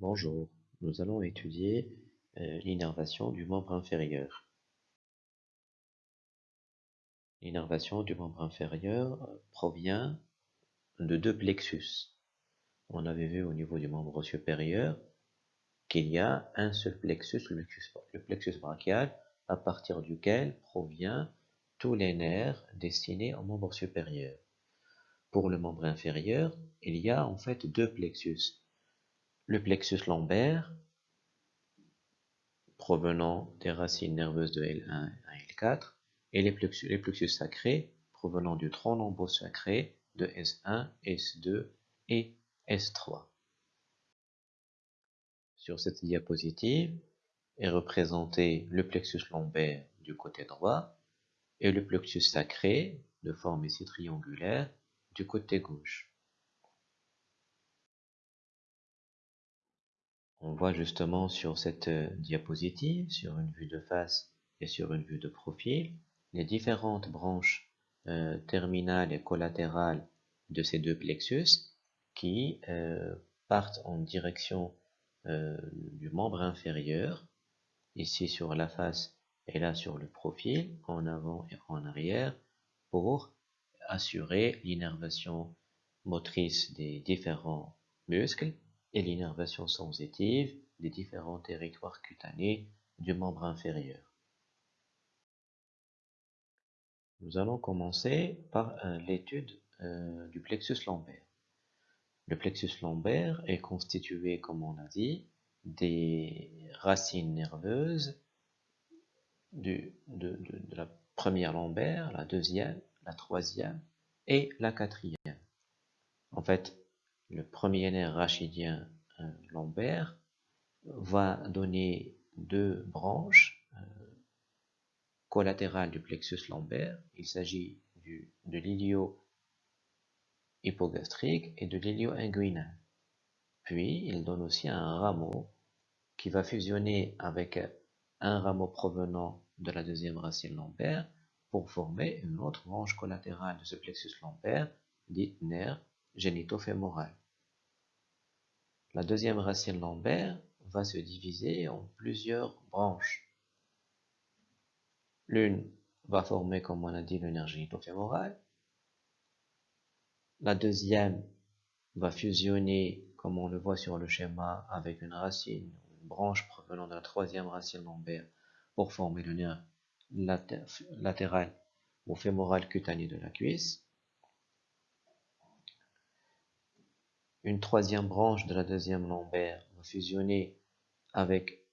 Bonjour, nous allons étudier euh, l'innervation du membre inférieur. L'innervation du membre inférieur provient de deux plexus. On avait vu au niveau du membre supérieur qu'il y a un seul plexus, le plexus, brachial, à partir duquel provient tous les nerfs destinés au membre supérieur. Pour le membre inférieur, il y a en fait deux plexus le plexus lombaire, provenant des racines nerveuses de L1 à L4, et les plexus, sacrés, provenant du tronc lombeux sacré de S1, S2 et S3. Sur cette diapositive est représenté le plexus lombaire du côté droit et le plexus sacré de forme ici triangulaire du côté gauche. On voit justement sur cette euh, diapositive, sur une vue de face et sur une vue de profil, les différentes branches euh, terminales et collatérales de ces deux plexus qui euh, partent en direction du membre inférieur, ici sur la face et là sur le profil, en avant et en arrière, pour assurer l'innervation motrice des différents muscles et l'innervation sensitive des différents territoires cutanés du membre inférieur. Nous allons commencer par euh, l'étude euh, du plexus lombaire. Le plexus lombaire est constitué, comme on a dit, des racines nerveuses de, de, la première lombaire, la deuxième, la troisième et la quatrième. En fait, le premier nerf rachidien euh, lombaire va donner deux branches euh, collatérales du plexus lombaire. Il s'agit de l'ilio hypogastrique et de l'ilio inguinal. Puis, il donne aussi un rameau qui va fusionner avec un rameau provenant de la deuxième racine lombaire pour former une autre branche collatérale de ce plexus lombaire, dite nerf génitofémoral. La deuxième racine lombaire va se diviser en plusieurs branches. L'une va former, comme on a dit, le nerf génitofémoral. La deuxième va fusionner, comme on le voit sur le schéma, avec une racine, une branche provenant de la troisième racine lombaire pour former le nerf latéral ou fémoral cutané de la cuisse. Une troisième branche de la deuxième lombaire va fusionner avec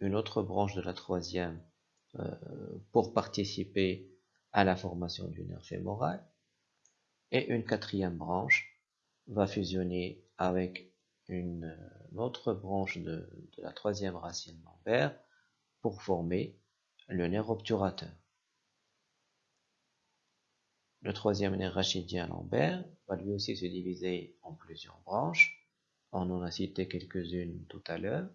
une autre branche de la troisième euh, pour participer à la formation du nerf fémoral. Et une quatrième branche va fusionner avec une, autre branche de, de la troisième racine lombaire pour former le nerf obturateur. Le troisième nerf rachidien lombaire va lui aussi se diviser en plusieurs branches. On en a cité quelques-unes tout à l'heure.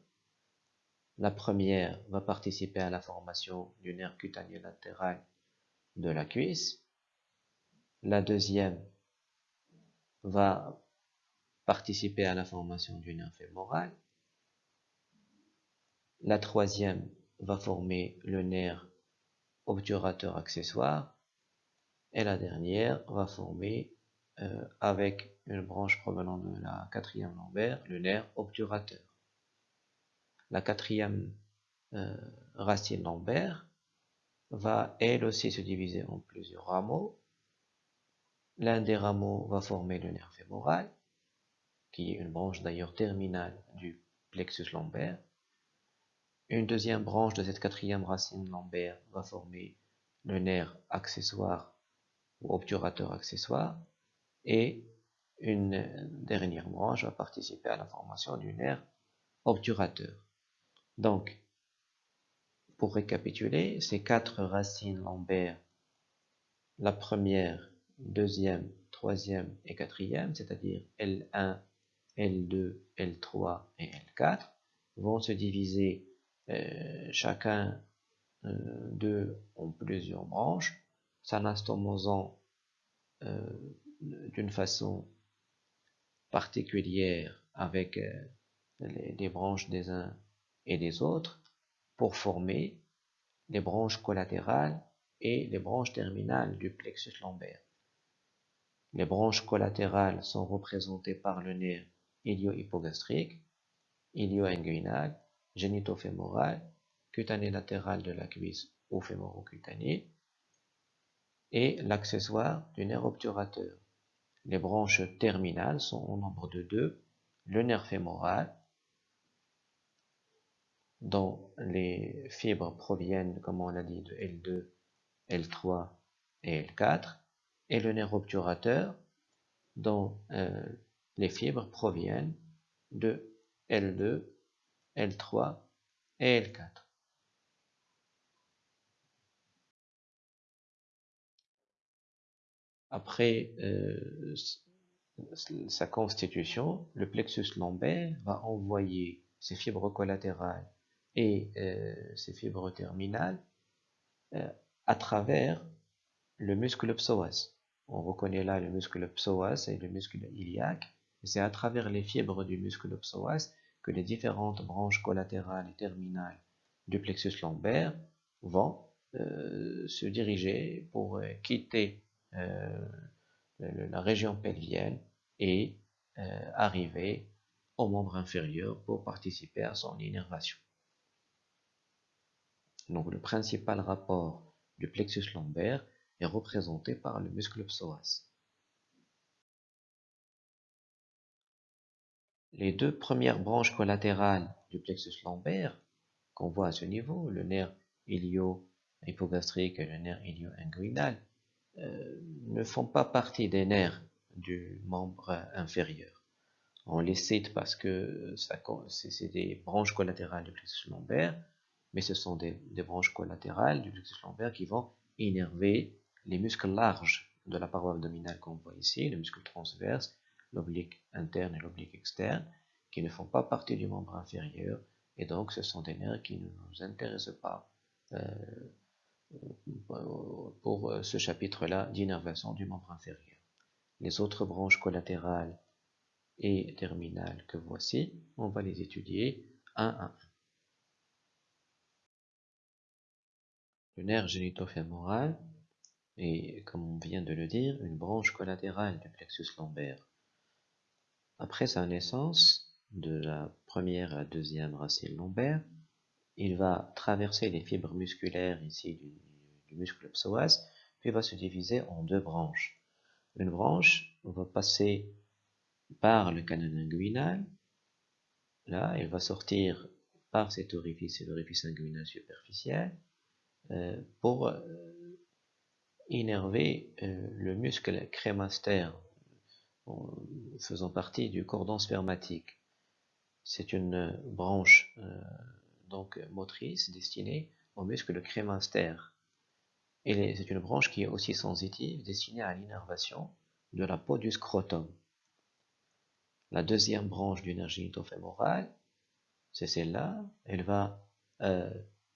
La première va participer à la formation du nerf cutané latéral de la cuisse. La deuxième va participer à la formation du nerf fémoral. La troisième va former le nerf obturateur accessoire et la dernière va former euh, avec une branche provenant de la quatrième lombaire le nerf obturateur. La quatrième euh, racine lombaire va elle aussi se diviser en plusieurs rameaux. L'un des rameaux va former le nerf fémoral, qui est une branche d'ailleurs terminale du plexus lombaire. Une deuxième branche de cette quatrième racine lombaire va former le nerf accessoire ou obturateur accessoire et une dernière branche va participer à la formation du nerf obturateur. Donc, pour récapituler, ces quatre racines lombaires, la première, deuxième, troisième et quatrième, c'est-à-dire L1, L2, L3 et L4, vont se diviser euh, chacun euh, d'eux en plusieurs branches s'anastomosant euh, d'une façon particulière avec euh, les, branches des uns et des autres pour former les branches collatérales et les branches terminales du plexus lombaire. Les branches collatérales sont représentées par le nerf ilio-hypogastrique, ilio-inguinal, génitofémoral, cutané latéral de la cuisse ou fémoro-cutané, et l'accessoire du nerf obturateur. Les branches terminales sont au nombre de deux, le nerf fémoral, dont les fibres proviennent, comme on l'a dit, de L2, L3 et L4, et le nerf obturateur, dont euh, les fibres proviennent de L2, L3 et L4. Après euh, sa constitution, le plexus lombaire va envoyer ses fibres collatérales et euh, ses fibres terminales euh, à travers le muscle psoas. On reconnaît là le muscle psoas et le muscle iliaque. C'est à travers les fibres du muscle psoas que les différentes branches collatérales et terminales du plexus lombaire vont se diriger pour quitter la région pelvienne et euh, arriver au membre inférieur pour participer à son innervation. Donc le principal rapport du plexus lombaire est représenté par le muscle psoas. Les deux premières branches collatérales du plexus lombaire qu'on voit à ce niveau, le nerf ilio-hypogastrique et le nerf ilio-inguinal, euh, ne font pas partie des nerfs du membre inférieur. On les cite parce que c'est des branches collatérales du plexus lombaire, mais ce sont des, branches collatérales du plexus lombaire qui vont innerver les muscles larges de la paroi abdominale qu'on voit ici, le muscle transverse, l'oblique interne et l'oblique externe, qui ne font pas partie du membre inférieur, et donc ce sont des nerfs qui ne nous intéressent pas euh, pour euh, ce chapitre-là d'innervation du membre inférieur. Les autres branches collatérales et terminales que voici, on va les étudier un à un. Le nerf génitofémoral est, comme on vient de le dire, une branche collatérale du plexus lombaire. Après sa naissance, de la première à la deuxième racine lombaire, il va traverser les fibres musculaires ici du, muscle psoas, puis va se diviser en deux branches. Une branche va passer par le canal inguinal, là, elle va sortir par cet orifice, l'orifice inguinal superficiel, euh, pour euh, innerver euh, le muscle crémastère, faisant partie du cordon spermatique. C'est une branche donc euh, motrice destinée au muscle crémaster. Et c'est une branche qui est aussi sensitive, destinée à l'innervation de la peau du scrotum. La deuxième branche du nerf c'est celle-là. Elle va euh,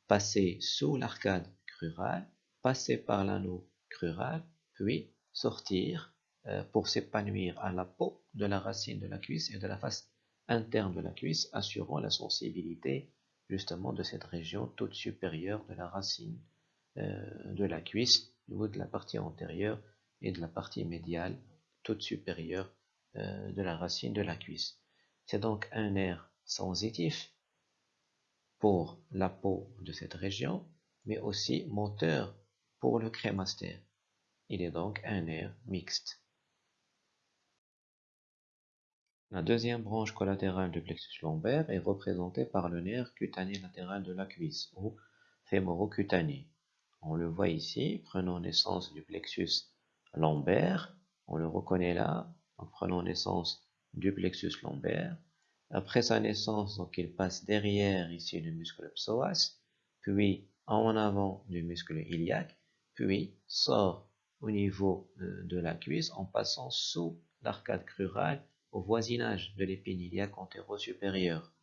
passer sous l'arcade crurale, passer par l'anneau crural, puis sortir euh, pour s'épanouir à la peau de la racine de la cuisse et de la face interne de la cuisse, assurant la sensibilité justement de cette région toute supérieure de la racine euh, de la cuisse, bout de la partie antérieure et de la partie médiale toute supérieure euh, de la racine de la cuisse. C'est donc un nerf sensitif pour la peau de cette région, mais aussi moteur pour le crémaster. Il est donc un nerf mixte. La deuxième branche collatérale du plexus lombaire est représentée par le nerf cutané latéral de la cuisse, ou fémoro-cutané. On le voit ici, prenons naissance du plexus lombaire, on le reconnaît là, en prenant naissance du plexus lombaire. Après sa naissance, donc il passe derrière ici le muscle psoas, puis en avant du muscle iliaque, puis sort au niveau euh, de la cuisse en passant sous l'arcade crurale au voisinage de l'épine iliaque antéro-supérieure.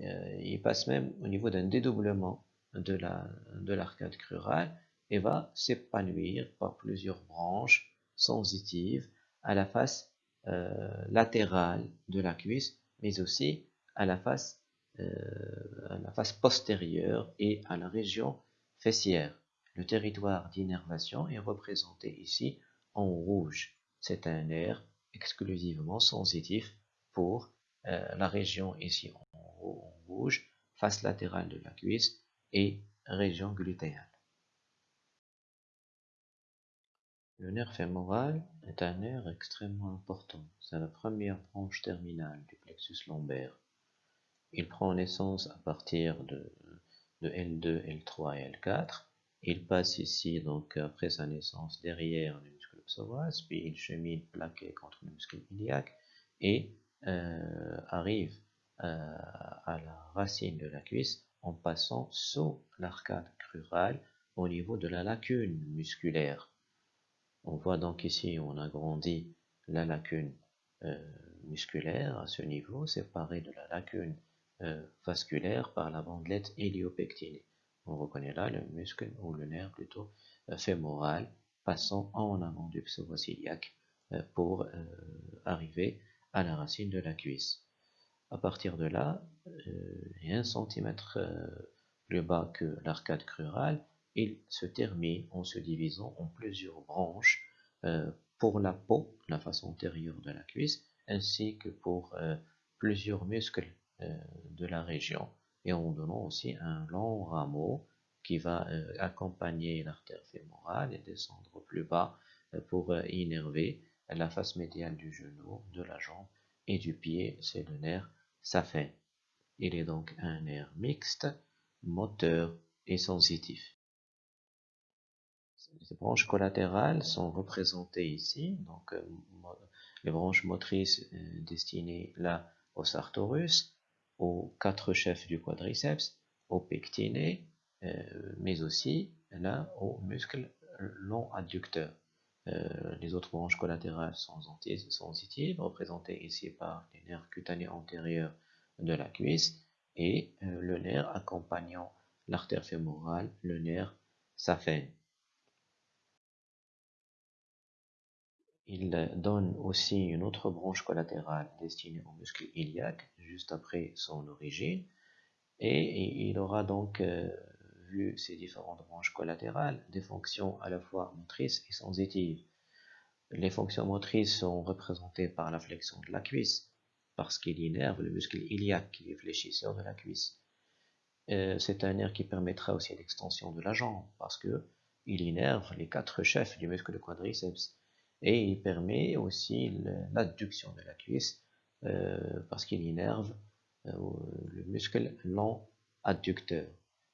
Euh, il passe même au niveau d'un dédoublement de l'arcade crurale et va s'épanouir par plusieurs branches sensitives à la face euh, latérale de la cuisse, mais aussi à la face, euh, à la face postérieure et à la région fessière. Le territoire d'innervation est représenté ici en rouge. C'est un nerf exclusivement sensitif pour euh, la région ici en, rouge, face latérale de la cuisse et région glutéale. Le nerf fémoral est un nerf extrêmement important. C'est la première branche terminale du plexus lombaire. Il prend naissance à partir de, de L2, L3 et L4. Il passe ici, donc après sa naissance, derrière muscle psoas, puis il chemine plaqué contre le muscle iliaque et euh, arrive euh, à la racine de la cuisse en passant sous l'arcade crurale au niveau de la lacune musculaire. On voit donc ici, on agrandit la lacune euh, musculaire à ce niveau, séparée de la lacune vasculaire par la bandelette héliopectinée. On reconnaît là le muscle ou le nerf plutôt fémoral passant en avant du pseudo-ciliaque pour arriver à la racine de la cuisse. À partir de là, et un centimètre plus bas que l'arcade crurale, il se termine en se divisant en plusieurs branches euh, pour la peau, la face antérieure de la cuisse, ainsi que pour euh, plusieurs muscles euh, de la région, et en donnant aussi un long rameau qui va accompagner l'artère fémorale et descendre plus bas pour innerver la face médiale du genou, de la jambe et du pied, c'est le nerf saphène. Il est donc un nerf mixte, moteur et sensitif. Les branches collatérales sont représentées ici, donc euh, les branches motrices euh, destinées là au sartorus, aux quatre chefs du quadriceps, au pectiné, euh, mais aussi là au muscle long adducteur. les autres branches collatérales sont sensitives, représentées ici par les nerfs cutanés antérieurs de la cuisse et le nerf accompagnant l'artère fémorale, le nerf saphène. Il donne aussi une autre branche collatérale destinée au muscle iliaque, juste après son origine, et il aura donc euh, vu ces différentes branches collatérales des fonctions à la fois motrices et sensitives. Les fonctions motrices sont représentées par la flexion de la cuisse, parce qu'il innerve le muscle iliaque qui est fléchisseur de la cuisse. Euh, c'est un nerf qui permettra aussi l'extension de la jambe, parce que il innerve les quatre chefs du muscle quadriceps et il permet aussi l'adduction de la cuisse euh, parce qu'il innerve euh, le muscle long adducteur.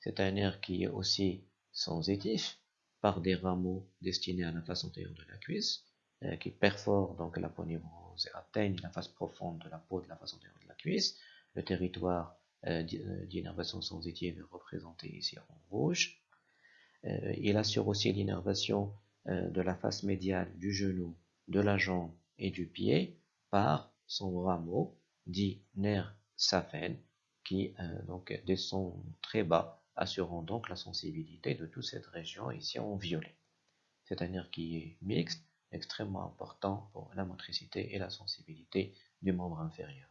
C'est un nerf qui est aussi sensitif par des rameaux destinés à la face antérieure de la cuisse euh, qui perforent donc la ponymose et atteignent la face profonde de la peau de la face antérieure de la cuisse. Le territoire d'innervation sensitive est représenté ici en rouge. il assure aussi l'innervation euh, de la face médiale du genou, de la jambe et du pied par son rameau dit nerf saphène qui euh, donc descend très bas, assurant donc la sensibilité de toute cette région ici en violet. C'est un nerf qui est mixte, extrêmement important pour la motricité et la sensibilité du membre inférieur.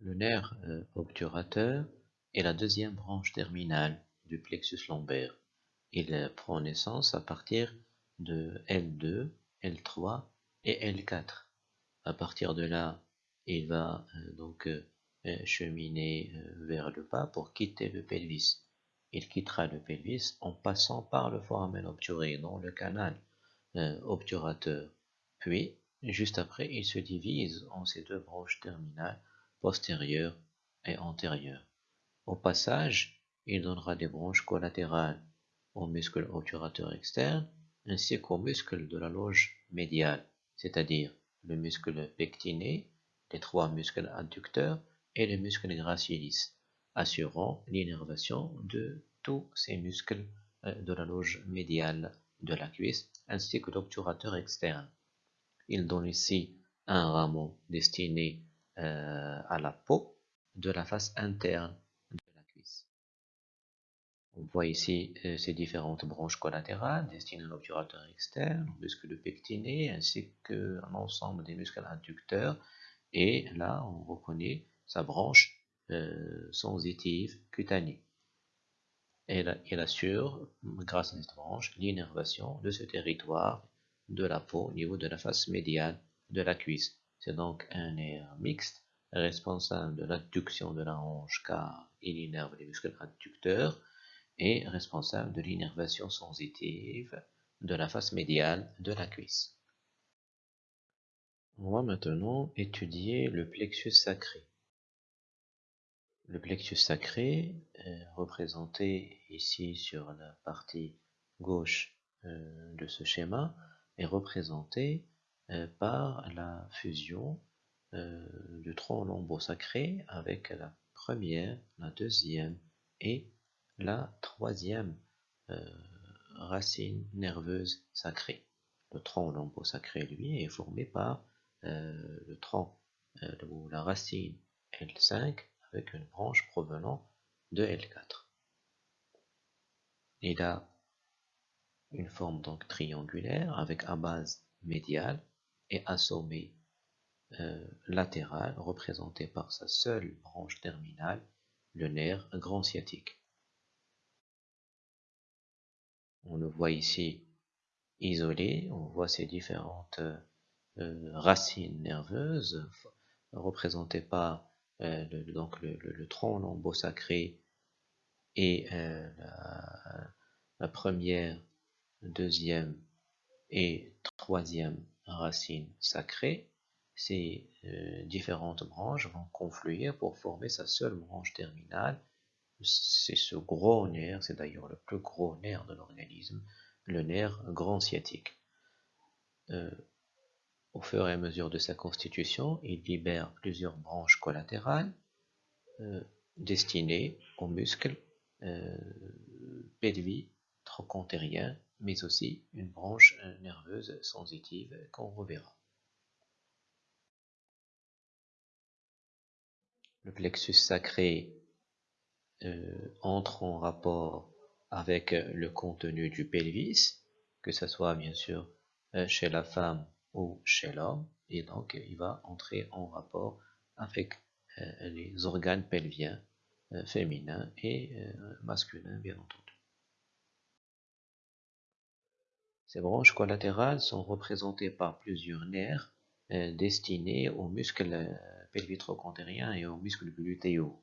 Le nerf euh, obturateur est la deuxième branche terminale du plexus lombaire. Il prend naissance à partir de L2, L3 et L4. À partir de là, il va euh, donc euh, cheminer euh, vers le bas pour quitter le pelvis. Il quittera le pelvis en passant par le foramen obturé, dans le canal obturateur. Puis, juste après, il se divise en ces deux branches terminales, postérieure et antérieure. Au passage, il donnera des branches collatérales au muscle obturateur externe ainsi qu'au muscle de la loge médiale, c'est-à-dire le muscle pectiné, les trois muscles adducteurs et le muscle gracilis, assurant l'innervation de tous ces muscles euh, de la loge médiale de la cuisse ainsi que l'obturateur externe. Il donne ici un rameau destiné euh, à la peau de la face interne on voit ici euh, ces différentes branches collatérales destinées à l'obturateur externe, au muscle pectiné, ainsi qu'un ensemble des muscles adducteurs Et là, on reconnaît sa branche euh, sensitive cutanée. Il assure, grâce à cette branche, l'innervation de ce territoire de la peau au niveau de la face médiane de la cuisse. C'est donc un nerf mixte responsable de l'adduction de la hanche car il innerve les muscles adducteurs et responsable de l'innervation sensitive de la face médiale de la cuisse. On va maintenant étudier le plexus sacré. Le plexus sacré, est représenté ici sur la partie gauche euh, de ce schéma, est représenté euh, par la fusion euh, du tronc lombo-sacré avec la première, la deuxième et la troisième racine nerveuse sacrée. Le tronc lombo-sacré, lui, est formé par euh, le tronc euh, ou la racine L5 avec une branche provenant de L4. Il a une forme donc triangulaire avec un base médiale et un sommet euh, latéral représenté par sa seule branche terminale, le nerf grand sciatique. On le voit ici isolé, on voit ses différentes euh, racines nerveuses représentées par euh, donc le, tronc lombo-sacré et euh, la, première, deuxième et troisième racine sacrée, ces différentes branches vont confluer pour former sa seule branche terminale. C'est ce gros nerf, c'est d'ailleurs le plus gros nerf de l'organisme, le nerf grand sciatique. Au fur et à mesure de sa constitution, il libère plusieurs branches collatérales euh, destinées aux muscles euh, trochontériens, mais aussi une branche euh, nerveuse sensitive qu'on reverra. Le plexus sacré euh, entre en rapport avec le contenu du pelvis, que ce soit bien sûr chez la femme ou chez l'homme, et donc il va entrer en rapport avec euh, les organes pelviens euh, féminins et euh, masculins, bien entendu. Ces branches collatérales sont représentées par plusieurs nerfs destinés aux muscles pelvitrocontériens et aux muscles glutéaux.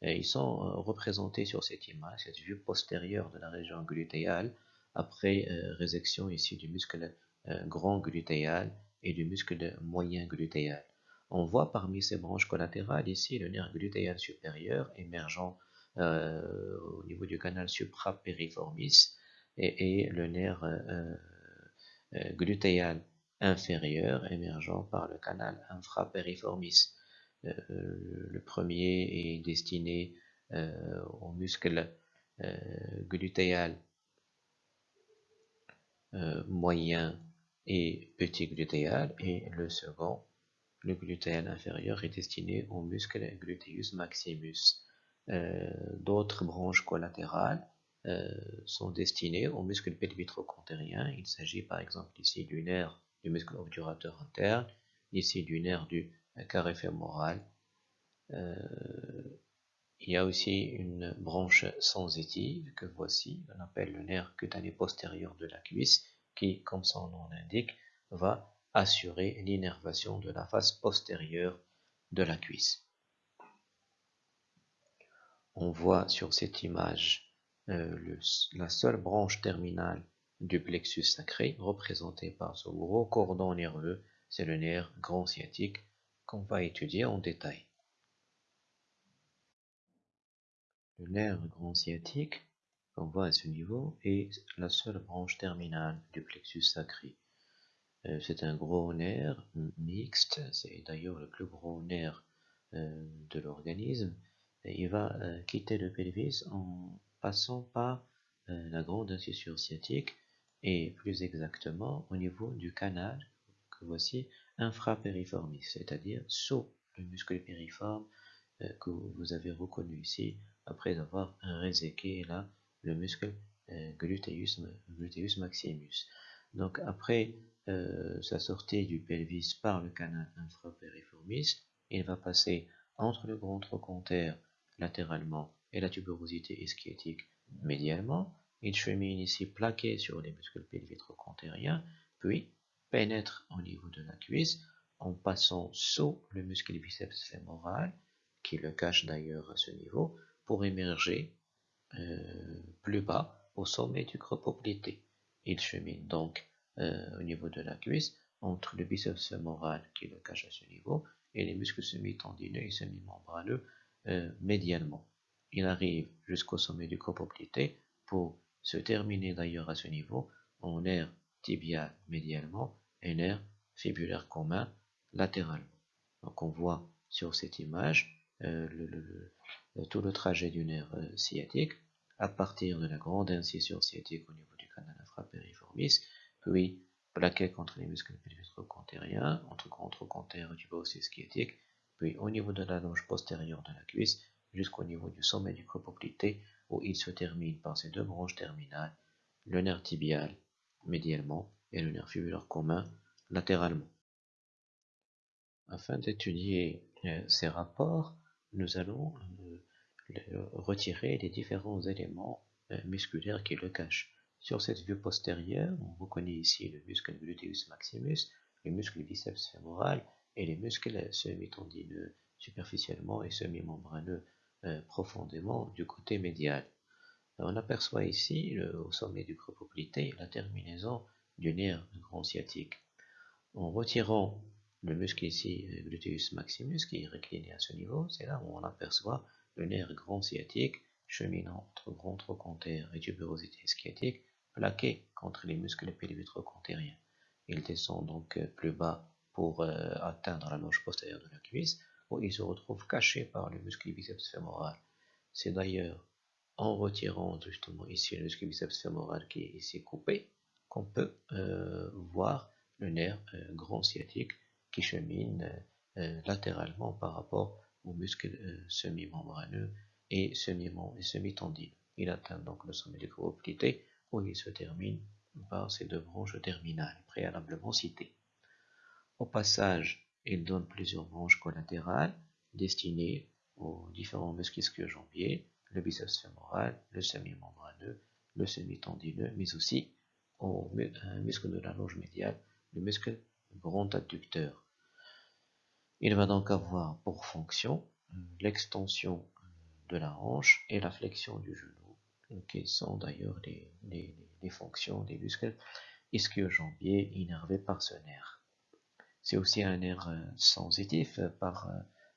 Ils sont représentés sur cette image, cette vue postérieure de la région glutéale, après résection ici du muscle grand glutéal et du muscle moyen glutéal. On voit parmi ces branches collatérales ici le nerf glutéal supérieur émergeant euh, au niveau du canal suprapériformis et, et le nerf euh, glutéal inférieur émergeant par le canal infrapériformis. le premier est destiné au muscle glutéal moyen et petit glutéal et le second, le glutéal inférieur, est destiné au muscle gluteus maximus. Euh, d'autres branches collatérales euh, sont destinées au muscle pelvitrocontérien. Il s'agit par exemple ici du nerf du muscle obturateur interne, ici du nerf du carré fémoral. Euh, il y a aussi une branche sensitive que voici, on appelle le nerf cutané postérieur de la cuisse, qui, comme son nom l'indique, va assurer l'innervation de la face postérieure de la cuisse. On voit sur cette image euh, la seule branche terminale du plexus sacré, représentée par ce gros cordon nerveux, c'est le nerf grand sciatique qu'on va étudier en détail. Le nerf grand sciatique qu'on voit à ce niveau est la seule branche terminale du plexus sacré. Euh, c'est un gros nerf mixte, c'est d'ailleurs le plus gros nerf euh, de l'organisme. Il va euh, quitter le pelvis en passant par la grande incisure sciatique et plus exactement au niveau du canal que voici infrapériformis, c'est-à-dire sous le muscle périforme que vous avez reconnu ici après avoir réséqué là le muscle euh, gluteus, maximus. Donc après euh, sa sortie du pelvis par le canal infrapériformis, il va passer entre le grand trochanter latéralement et la tuberosité ischiotique médialement. Il chemine ici plaqué sur les muscles pelviques puis pénètre au niveau de la cuisse en passant sous le muscle biceps fémoral, qui le cache d'ailleurs à ce niveau, pour émerger euh, plus bas au sommet du poplité. Il chemine donc euh, au niveau de la cuisse entre le biceps fémoral qui le cache à ce niveau et les muscles semi-tendineux et semi-membraneux euh, médialement. Il arrive jusqu'au sommet du poplité pour se terminer d'ailleurs à ce niveau en nerf tibial médialement et nerf fibulaire commun latéralement. Donc on voit sur cette image tout le trajet du nerf sciatique à partir de la grande incision sciatique au niveau du canal infrapériformis, puis plaqué contre les muscles pelvis-trochantériens, entre grand trochanter et tuberosité sciatique, puis au niveau de la loge postérieure de la cuisse, jusqu'au niveau du sommet du poplité, où il se termine par ces deux branches terminales, le nerf tibial médialement et le nerf fibulaire commun latéralement. Afin d'étudier euh, ces rapports, nous allons retirer les différents éléments euh, musculaires qui le cachent. Sur cette vue postérieure, on reconnaît ici le muscle gluteus maximus, le muscle biceps fémoral et les muscles semi-tendineux superficiellement et semi-membraneux euh, profondément du côté médial. On aperçoit ici, au sommet du poplité, la terminaison du nerf grand sciatique. En retirant le muscle ici, gluteus maximus, qui est recliné à ce niveau, c'est là où on aperçoit le nerf grand sciatique cheminant entre grand trochanter et tuberosité sciatique plaqué contre les muscles pelvitrochantériens. Il descend donc euh, plus bas pour euh, atteindre la loge postérieure de la cuisse où il se retrouve caché par le muscle biceps fémoral. C'est d'ailleurs en retirant justement ici le muscle biceps fémoral qui est ici coupé qu'on peut euh, voir le nerf grand sciatique qui chemine latéralement par rapport aux muscles euh, semi-membraneux et semi-tendineux. Il atteint donc le sommet du coproplité où il se termine par ces deux branches terminales préalablement citées. Au passage, il donne plusieurs branches collatérales destinées aux différents muscles ischio-jambiers, le biceps fémoral, le semi-membraneux, le semi-tendineux, mais aussi au muscle de la loge médiale, le muscle grand adducteur. Il va donc avoir pour fonction euh, l'extension euh, de la hanche et la flexion du genou, euh, qui sont d'ailleurs les, fonctions des muscles ischio-jambiers innervés par ce nerf. C'est aussi un nerf sensitif par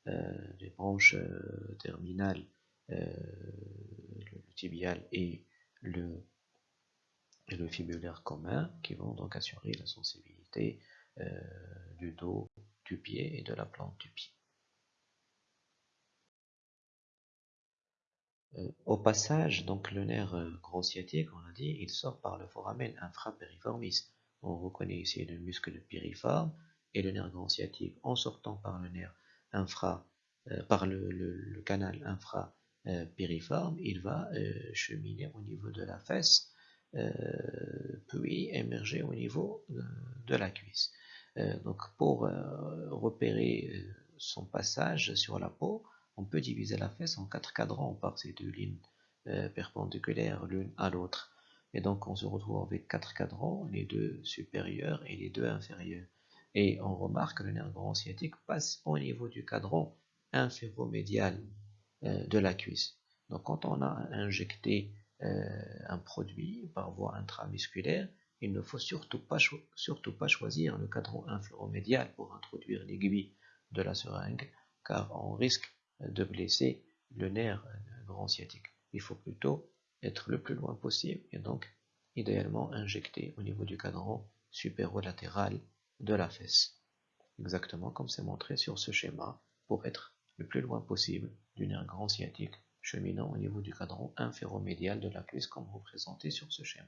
les branches terminales, le tibial et le fibulaire commun, qui vont donc assurer la sensibilité du dos pied et de la plante du pied. Euh, au passage, donc le nerf euh, grand sciatique, on l'a dit, il sort par le foramen infrapériformis. On reconnaît ici le muscle piriforme et le nerf grand sciatique en sortant par le nerf infra, euh, par le, canal infrapériforme, il va cheminer au niveau de la fesse, puis émerger au niveau de la cuisse. Euh, donc pour euh, repérer euh, son passage sur la peau, on peut diviser la fesse en quatre cadrans par ces deux lignes perpendiculaires l'une à l'autre. Et donc on se retrouve avec quatre cadrans, les deux supérieurs et les deux inférieurs. Et on remarque que le nerf grand sciatique passe au niveau du cadran inféromédial de la cuisse. Donc quand on a injecté un produit par voie intramusculaire, il ne faut surtout pas, choisir le cadran inféromédial pour introduire l'aiguille de la seringue, car on risque de blesser le nerf grand sciatique. Il faut plutôt être le plus loin possible et donc idéalement injecter au niveau du cadran supérolatéral de la fesse. Exactement comme c'est montré sur ce schéma pour être le plus loin possible du nerf grand sciatique cheminant au niveau du cadran inféromédial de la cuisse comme représenté sur ce schéma.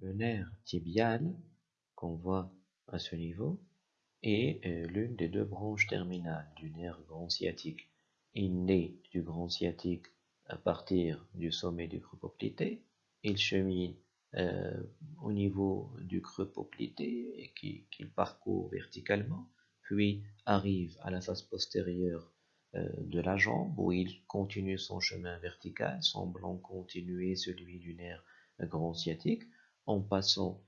Le nerf tibial, qu'on voit à ce niveau, est euh, l'une des deux branches terminales du nerf grand sciatique. Il naît du grand sciatique à partir du sommet du creux poplité. Il chemine au niveau du creux poplité qu'il parcourt verticalement, puis arrive à la face postérieure de la jambe où il continue son chemin vertical, semblant continuer celui du nerf grand sciatique, en passant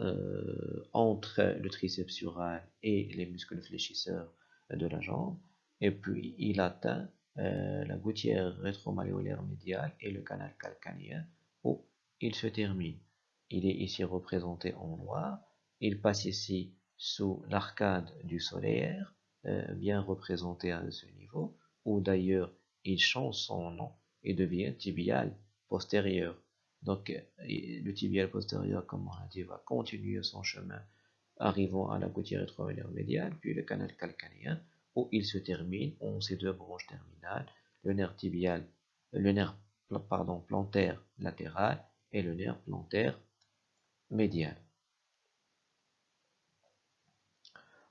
euh, entre le triceps sural et les muscles fléchisseurs de la jambe, et puis il atteint euh, la gouttière rétromalléolaire médiale et le canal calcanien où il se termine. Il est ici représenté en noir. Il passe ici sous l'arcade du solaire, euh, bien représenté à ce niveau, où d'ailleurs il change son nom et devient tibial postérieur. Donc, le tibial postérieur, comme on l'a dit, va continuer son chemin, arrivant à la gouttière rétromédiale médiale, puis le canal calcanien, où il se termine en ces deux branches terminales, le nerf tibial, le nerf pardon, plantaire latéral et le nerf plantaire médial.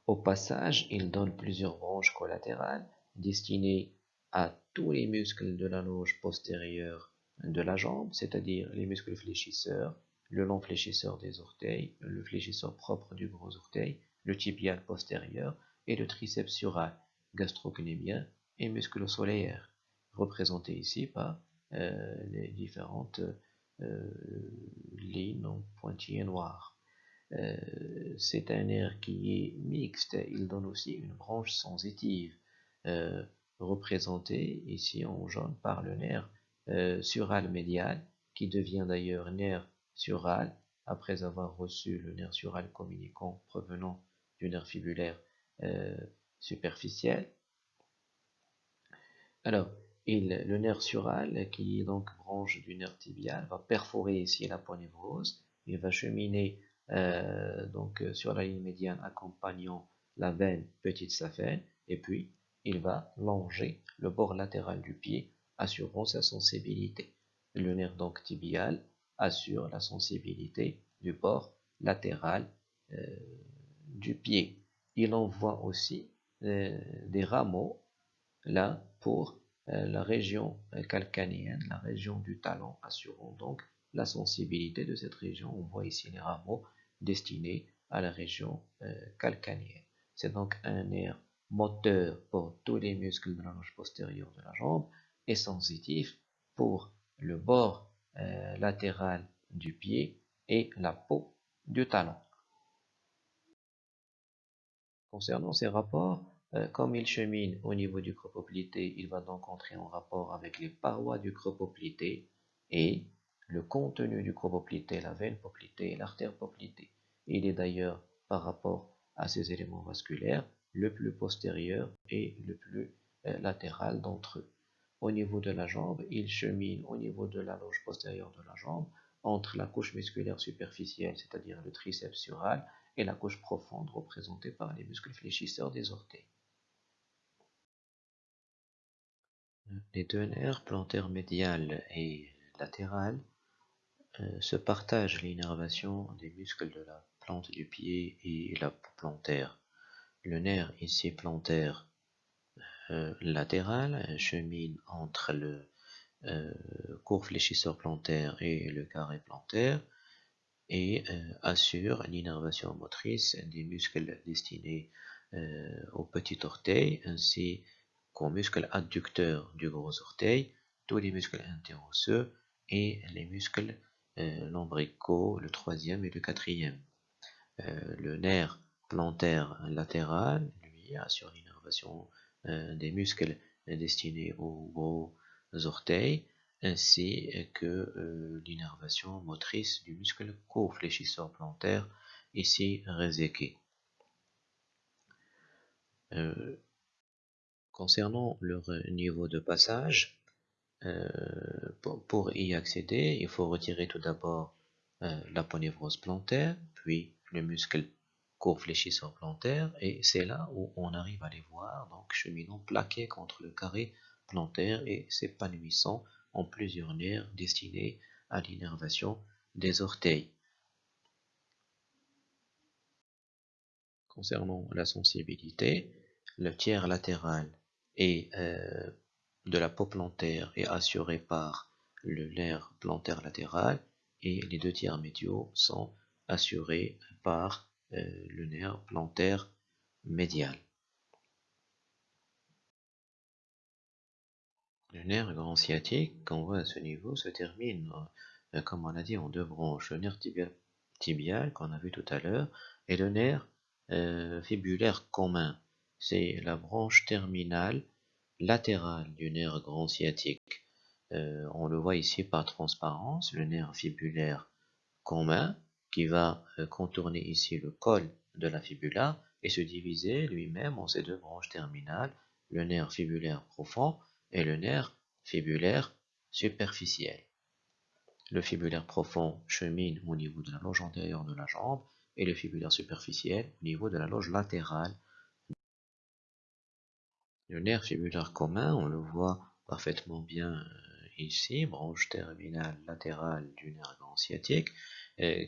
Au passage, il donne plusieurs branches collatérales destinées à tous les muscles de la loge postérieure de la jambe, c'est-à-dire les muscles fléchisseurs, le long fléchisseur des orteils, le fléchisseur propre du gros orteil, le tibial postérieur et le triceps sural, gastrocnémien et muscle solaire, représentés ici par euh, les différentes euh, lignes en pointillés noirs. Euh, c'est un nerf qui est mixte, il donne aussi une branche sensitive, représentée ici en jaune par le nerf euh, sural médial, qui devient d'ailleurs nerf sural après avoir reçu le nerf sural communicant provenant du nerf fibulaire euh, superficiel. Alors, il, le nerf sural, qui est donc branche du nerf tibial, va perforer ici la ponévrose, il va cheminer euh, donc sur la ligne médiane accompagnant la veine petite saphène, et puis il va longer le bord latéral du pied assurant sa sensibilité. Le nerf donc tibial assure la sensibilité du bord latéral euh, du pied. Il envoie aussi euh, des rameaux là pour euh, la région calcanéenne, la région du talon, assurant donc la sensibilité de cette région. On voit ici les rameaux destinés à la région calcanéenne. C'est donc un nerf moteur pour tous les muscles de la loge postérieure de la jambe est sensitif pour le bord euh, latéral du pied et la peau du talon. Concernant ces rapports, euh, comme il chemine au niveau du creux poplité, il va donc entrer en rapport avec les parois du creux poplité et le contenu du creux poplité, la veine poplité et l'artère poplité. Il est d'ailleurs, par rapport à ces éléments vasculaires, le plus postérieur et le plus euh, latéral d'entre eux au niveau de la jambe, il chemine au niveau de la loge postérieure de la jambe, entre la couche musculaire superficielle, c'est-à-dire le triceps sural, et la couche profonde représentée par les muscles fléchisseurs des orteils. Les deux nerfs plantaires médial et latéral euh, se partagent l'innervation des muscles de la plante du pied et la plantaire. Le nerf ici plantaire euh, latéral chemine entre le euh, court fléchisseur plantaire et le carré plantaire et euh, assure l'innervation motrice des muscles destinés au petit orteil ainsi qu'aux muscles adducteurs du gros orteil, tous les muscles interosseux et les muscles lombricaux, le troisième et le quatrième. le nerf plantaire latéral, lui, assure l'innervation des muscles destinés aux gros orteils, ainsi que euh, l'innervation motrice du muscle co-fléchisseur plantaire, ici réséqué. Euh, concernant leur niveau de passage, pour, y accéder, il faut retirer tout d'abord la ponévrose plantaire, puis le muscle fléchisseur plantaire et c'est là où on arrive à les voir donc cheminant plaqués contre le carré plantaire et s'épanouissant en plusieurs nerfs destinés à l'innervation des orteils. Concernant la sensibilité, le tiers latéral et euh, de la peau plantaire est assuré par le nerf plantaire latéral et les deux tiers médiaux sont assurés par euh, le nerf plantaire médial. Le nerf grand sciatique qu'on voit à ce niveau se termine, euh, comme on a dit, en deux branches. Le nerf tibial, qu'on a vu tout à l'heure et le nerf euh, fibulaire commun. C'est la branche terminale latérale du nerf grand sciatique. On le voit ici par transparence, le nerf fibulaire commun qui va contourner ici le col de la fibula et se diviser lui-même en ces deux branches terminales, le nerf fibulaire profond et le nerf fibulaire superficiel. Le fibulaire profond chemine au niveau de la loge antérieure de la jambe et le fibulaire superficiel au niveau de la loge latérale. Le nerf fibulaire commun, on le voit parfaitement bien euh, ici, branche terminale latérale du nerf sciatique, euh,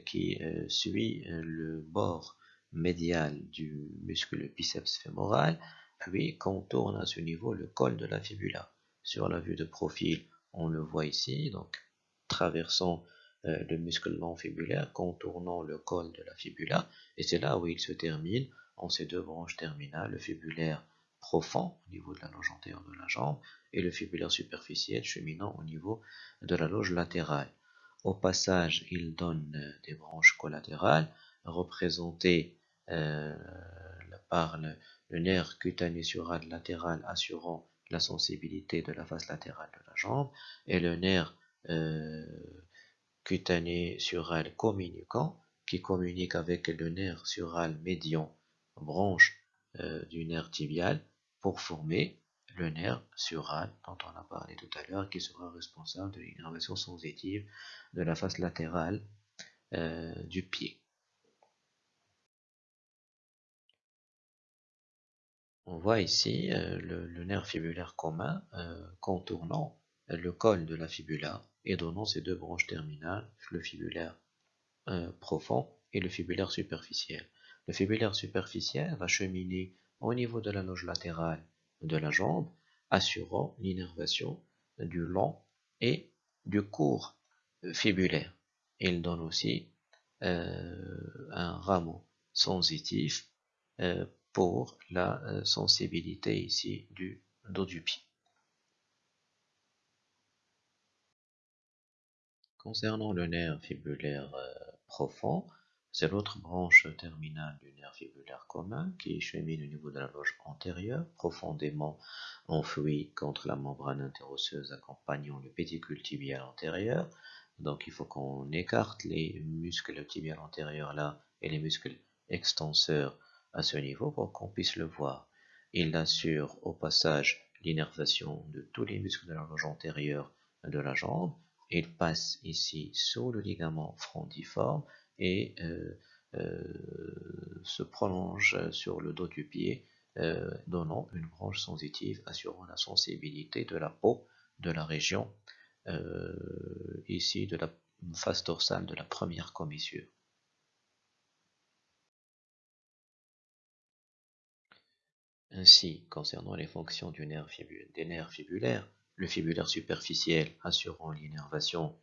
qui euh, suit le bord médial du muscle biceps fémoral, puis contourne à ce niveau le col de la fibula sur la vue de profil, on le voit ici, donc traversant euh, le muscle long fibulaire, contournant le col de la fibula, et c'est là où il se termine en ces deux branches terminales, le fibulaire profond au niveau de la loge antérieure de la jambe et le fibulaire superficiel cheminant au niveau de la loge latérale. Au passage, il donne euh, des branches collatérales représentées euh, par le, nerf cutané sural latéral assurant la sensibilité de la face latérale de la jambe et le nerf euh, cutané sural communicant qui communique avec le nerf sural médian, branche du nerf tibial, pour former le nerf sural dont on a parlé tout à l'heure, qui sera responsable de l'innervation sensitive de la face latérale euh, du pied. On voit ici euh, le, nerf fibulaire commun euh, contournant le col de la fibula et donnant ces deux branches terminales, le fibulaire profond et le fibulaire superficiel. Le fibulaire superficiel va cheminer au niveau de la loge latérale de la jambe, assurant l'innervation du long et du court fibulaire. Il donne aussi un rameau sensitif pour la euh, sensibilité ici du dos du pied. Concernant le nerf fibulaire euh, profond, c'est l'autre branche terminale du nerf fibulaire commun qui chemine au niveau de la loge antérieure, profondément enfouie contre la membrane interosseuse accompagnant le pédicule tibial antérieur. Donc il faut qu'on écarte les muscles tibial antérieurs là et les muscles extenseurs à ce niveau pour qu'on puisse le voir. Il assure au passage l'innervation de tous les muscles de la loge antérieure de la jambe. Il passe ici sous le ligament frondiforme et euh, euh, se prolonge sur le dos du pied, euh, donnant une branche sensitive assurant la sensibilité de la peau de la région ici de la face dorsale de la première commissure. Ainsi, concernant les fonctions du nerf des nerfs fibulaires, le fibulaire superficiel assurant l'innervation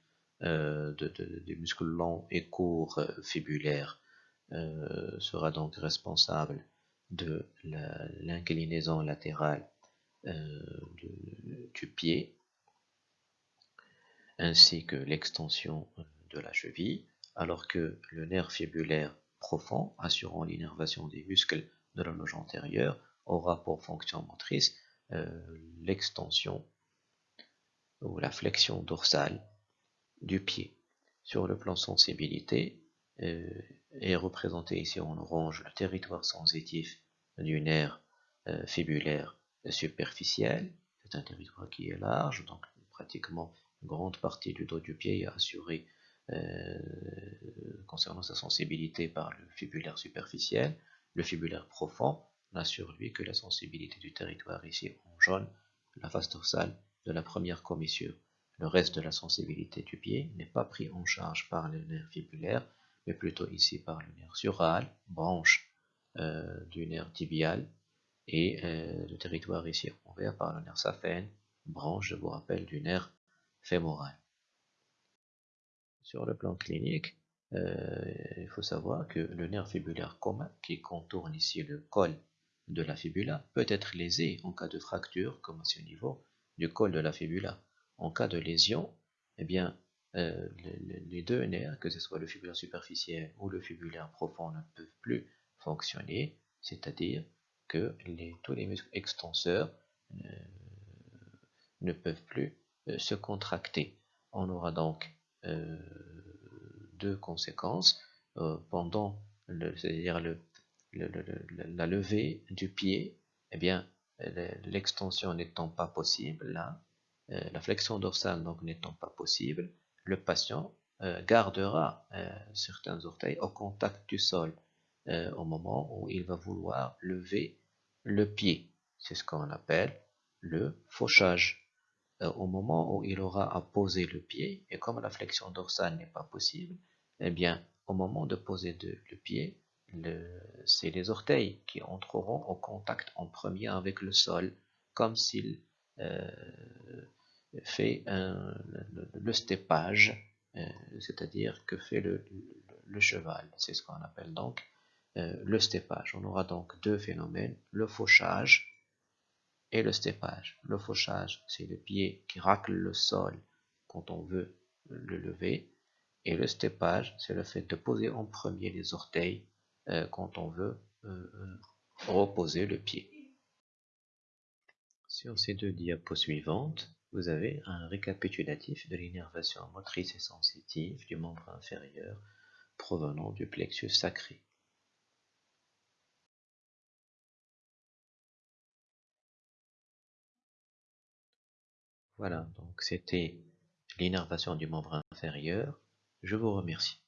euh, des muscles longs et courts euh, fibulaires euh, sera donc responsable de l'inclinaison latérale du pied ainsi que l'extension de la cheville, alors que le nerf fibulaire profond assurant l'innervation des muscles de la loge antérieure aura pour fonction motrice l'extension ou la flexion dorsale du pied. Sur le plan sensibilité, euh, est représenté ici en orange le territoire sensitif du nerf euh, fibulaire superficiel. C'est un territoire qui est large, donc pratiquement une grande partie du dos du pied est assurée concernant sa sensibilité par le fibulaire superficiel. Le fibulaire profond n'a sur lui que la sensibilité du territoire ici en jaune, la face dorsale de la première commissure. Le reste de la sensibilité du pied n'est pas pris en charge par le nerf fibulaire, mais plutôt ici par le nerf sural, branche euh, du nerf tibial, et euh, le territoire ici en vert par le nerf saphène, branche, je vous rappelle, du nerf fémoral. Sur le plan clinique, euh, il faut savoir que le nerf fibulaire commun qui contourne ici le col de la fibula peut être lésé en cas de fracture, comme à ce niveau du col de la fibula. En cas de lésion, eh bien, euh, les, deux nerfs, que ce soit le fibulaire superficiel ou le fibulaire profond, ne peuvent plus fonctionner, c'est-à-dire que tous les muscles extenseurs euh, ne peuvent plus euh, se contracter. On aura donc deux conséquences pendant c'est-à-dire le, la levée du pied, eh bien, l'extension n'étant pas possible, là, la flexion dorsale n'étant pas possible, le patient euh, gardera euh, certains orteils au contact du sol euh, au moment où il va vouloir lever le pied. C'est ce qu'on appelle le fauchage. au moment où il aura à poser le pied, et comme la flexion dorsale n'est pas possible, eh bien, au moment de poser le pied, c'est les orteils qui entreront au contact en premier avec le sol, comme s'il fait le, steppage, euh, c'est-à-dire que fait le, cheval. C'est ce qu'on appelle donc euh, le steppage. On aura donc deux phénomènes, le fauchage et le steppage. Le fauchage, c'est le pied qui racle le sol quand on veut le lever. Et le steppage, c'est le fait de poser en premier les orteils euh, quand on veut reposer le pied. Sur ces deux diapos suivantes, vous avez un récapitulatif de l'innervation motrice et sensitive du membre inférieur provenant du plexus sacré. Voilà, donc c'était l'innervation du membre inférieur. Je vous remercie.